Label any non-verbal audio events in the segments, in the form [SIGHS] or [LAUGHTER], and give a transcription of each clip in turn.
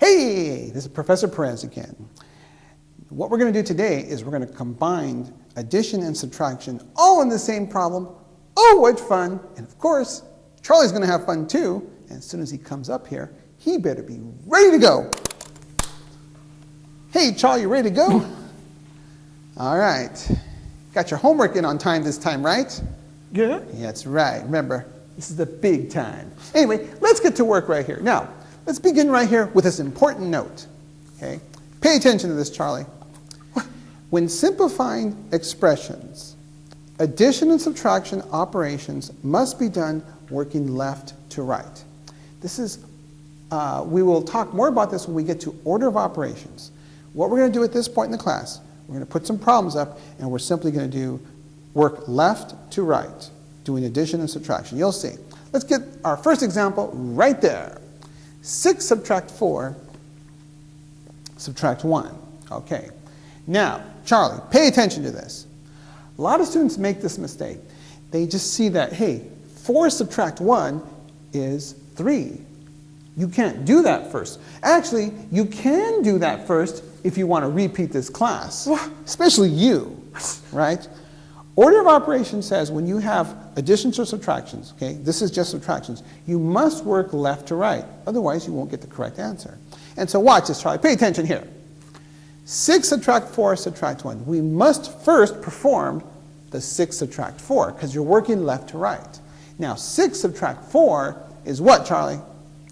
Hey, this is Professor Perez again. What we're going to do today is we're going to combine addition and subtraction all in the same problem. Oh, what fun! And of course, Charlie's going to have fun too. And as soon as he comes up here, he better be ready to go. Hey, Charlie, you ready to go? [LAUGHS] all right. Got your homework in on time this time, right? Yeah. That's right. Remember, this is the big time. Anyway, let's get to work right here. Now, let's begin right here with this important note. Okay? Pay attention to this, Charlie. When simplifying expressions, addition and subtraction operations must be done working left to right. This is, uh, we will talk more about this when we get to order of operations. What we're going to do at this point in the class, we're going to put some problems up and we're simply going to do work left to right, doing addition and subtraction. You'll see. Let's get our first example right there. 6 subtract 4, subtract 1. Okay. Now, Charlie, pay attention to this. A lot of students make this mistake. They just see that, hey, 4 subtract 1 is 3. You can't do that first. Actually, you can do that first if you want to repeat this class, especially you, right? Order of operations says when you have additions or subtractions, okay, this is just subtractions, you must work left to right. Otherwise, you won't get the correct answer. And so watch this, Charlie. Pay attention here. 6 subtract 4 subtract 1. We must first perform the 6 subtract 4 because you're working left to right. Now 6 subtract 4 is what, Charlie?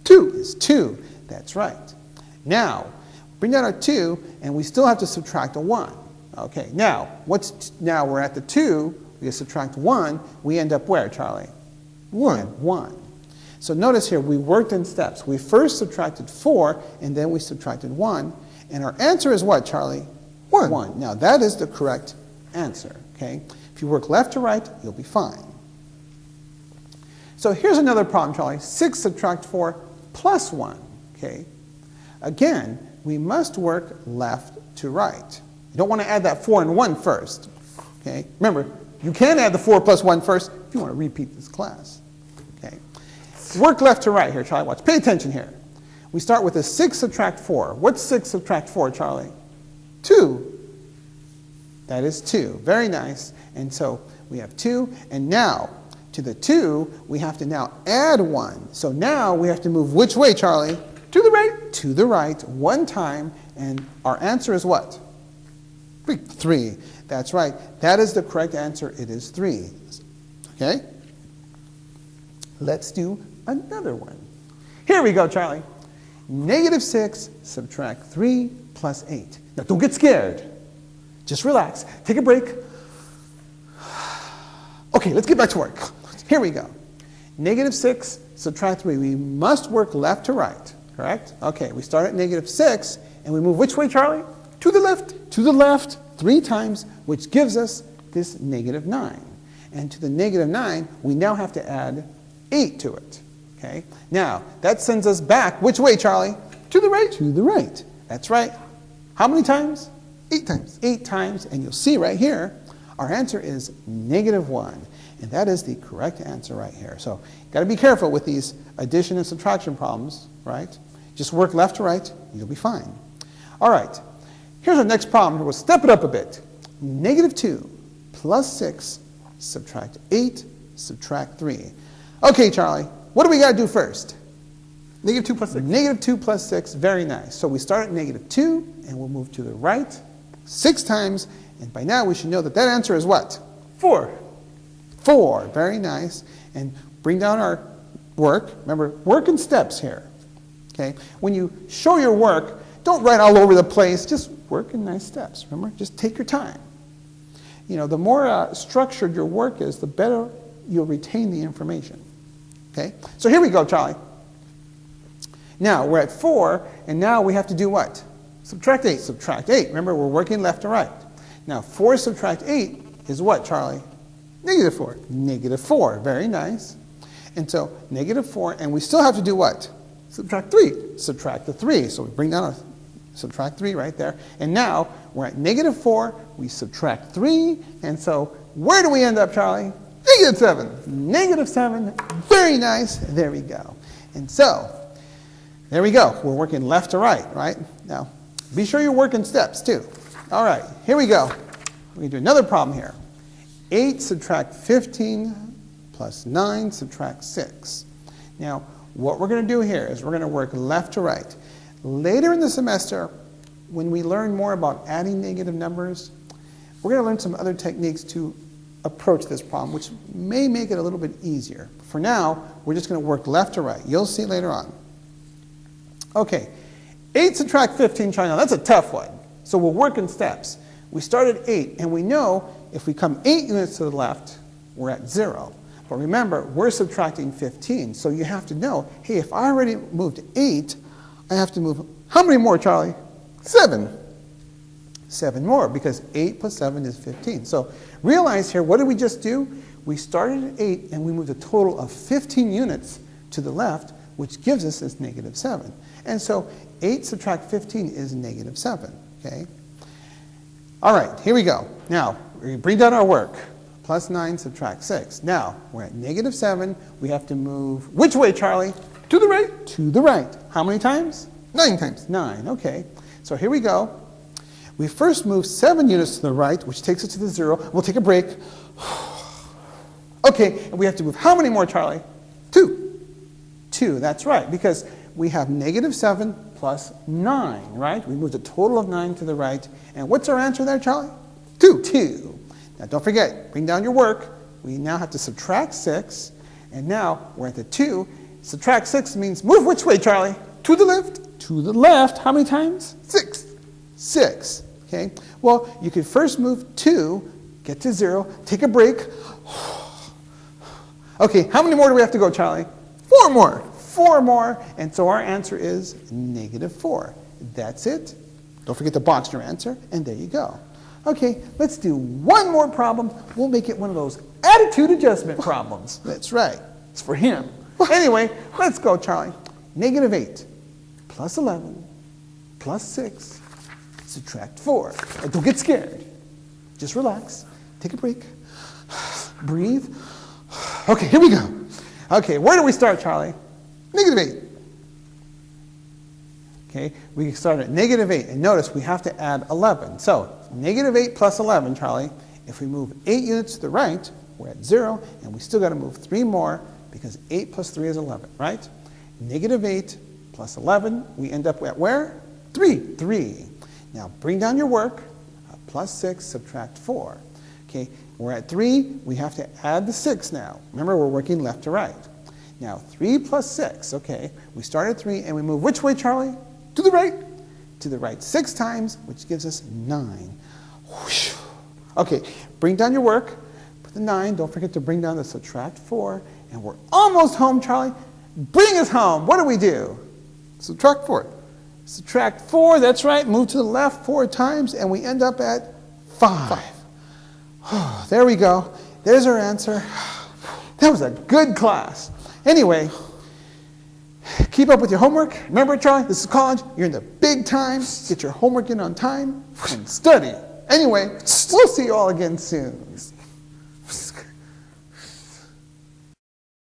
2 is 2. That's right. Now, bring down our 2 and we still have to subtract a 1. Okay, now, what's now we're at the 2, we subtract 1, we end up where, Charlie? 1. 1. So notice here, we worked in steps. We first subtracted 4, and then we subtracted 1, and our answer is what, Charlie? 1. 1. Now, that is the correct answer, okay? If you work left to right, you'll be fine. So here's another problem, Charlie. 6 subtract 4 plus 1, okay? Again, we must work left to right. You don't want to add that 4 and 1 first, okay? Remember, you can add the 4 plus 1 first if you want to repeat this class, okay? Work left to right here, Charlie. Watch. Pay attention here. We start with a 6 subtract 4. What's 6 subtract 4, Charlie? 2. That is 2. Very nice. And so we have 2. And now, to the 2, we have to now add 1. So now we have to move which way, Charlie? To the right. To the right one time. And our answer is what? 3. That's right. That is the correct answer. It is 3. Okay? Let's do another one. Here we go, Charlie. Negative 6 subtract 3 plus 8. Now, don't get scared. Just relax. Take a break. Okay, let's get back to work. Here we go. Negative 6 subtract 3. We must work left to right, correct? Okay, we start at negative 6, and we move which way, Charlie? To the left. To the left three times, which gives us this negative 9. And to the negative 9, we now have to add 8 to it. Okay? Now, that sends us back which way, Charlie? To the right. To the right. That's right. How many times? Eight times. Eight times. And you'll see right here, our answer is negative 1. And that is the correct answer right here. So, got to be careful with these addition and subtraction problems, right? Just work left to right, you'll be fine. All right. Here's our next problem. We'll step it up a bit. Negative 2 plus 6 subtract 8 subtract 3. Okay, Charlie, what do we got to do first? Negative 2 plus 6. Negative 2 plus 6, very nice. So we start at negative 2, and we'll move to the right six times, and by now we should know that that answer is what? 4. 4, very nice. And bring down our work. Remember, work in steps here. Okay? When you show your work, don't write all over the place, just work in nice steps. Remember, just take your time. You know, the more uh, structured your work is, the better you'll retain the information. Okay? So here we go, Charlie. Now, we're at 4, and now we have to do what? Subtract 8. Subtract 8. Remember, we're working left to right. Now, 4 subtract 8 is what, Charlie? Negative 4. Negative 4. Very nice. And so, negative 4, and we still have to do what? Subtract 3. Subtract the 3. So we bring down our subtract 3 right there. And now, we're at negative 4, we subtract 3, and so where do we end up, Charlie? Negative 7. Negative 7. Very nice. There we go. And so, There we go. We're working left to right, right? Now, be sure you're working steps too. All right, here we go. We're going to do another problem here. 8 subtract 15 plus 9 subtract 6. Now, what we're going to do here is we're going to work left to right. Later in the semester, when we learn more about adding negative numbers, we're going to learn some other techniques to approach this problem, which may make it a little bit easier. For now, we're just going to work left to right. You'll see later on. Okay, 8 subtract 15, try now. That's a tough one. So we'll work in steps. We start at 8, and we know if we come 8 units to the left, we're at 0. But remember, we're subtracting 15, so you have to know, hey, if I already moved 8, I have to move, how many more, Charlie? 7. 7 more, because 8 plus 7 is 15. So realize here, what did we just do? We started at 8, and we moved a total of 15 units to the left, which gives us this negative 7. And so 8 subtract 15 is negative 7, okay? All right, here we go. Now, we bring down our work. Plus 9 subtract 6. Now, we're at negative 7. We have to move, which way, Charlie? To the right. To the right. How many times? Nine times. 9, okay. So here we go. We first move 7 units to the right, which takes us to the 0. We'll take a break. [SIGHS] Okay, and we have to move how many more, Charlie? 2. 2, that's right, because we have negative 7 plus 9, right? We moved a total of 9 to the right. And what's our answer there, Charlie? 2. 2. Now don't forget, bring down your work. We now have to subtract 6. And now we're at the 2. Subtract 6 means move which way, Charlie? To the left. To the left. How many times? 6. 6. Okay? Well, you could first move 2, get to 0, take a break. [SIGHS] Okay, how many more do we have to go, Charlie? 4 more. 4 more. And so our answer is negative 4. That's it. Don't forget to box your answer, and there you go. Okay, let's do one more problem. We'll make it one of those attitude adjustment [LAUGHS] problems. That's right. It's for him. Anyway, let's go, Charlie. Negative 8 plus 11 plus 6 subtract 4. And don't get scared. Just relax. Take a break. [SIGHS] Breathe. [SIGHS] Okay, here we go. Okay, where do we start, Charlie? Negative 8. Okay, we start at negative 8, and notice we have to add 11. So, negative 8 plus 11, Charlie, if we move 8 units to the right, we're at 0, and we still got to move 3 more, because 8 plus 3 is 11, right? Negative 8 plus 11, we end up at where? 3. 3. Now, bring down your work. Uh, plus 6, subtract 4. Okay, we're at 3, we have to add the 6 now. Remember, we're working left to right. Now, 3 plus 6, okay, we start at 3, and we move which way, Charlie? To the right. To the right 6 times, which gives us 9. Whoosh. Okay, bring down your work. The 9, don't forget to bring down the subtract 4, and we're almost home, Charlie. Bring us home. What do we do? Subtract 4. Subtract 4, that's right. Move to the left 4 times, and we end up at 5. there we go. There's our answer. That was a good class. Anyway, keep up with your homework. Remember, Charlie, this is college. You're in the big time. Get your homework in on time and study. Anyway, we'll see you all again soon.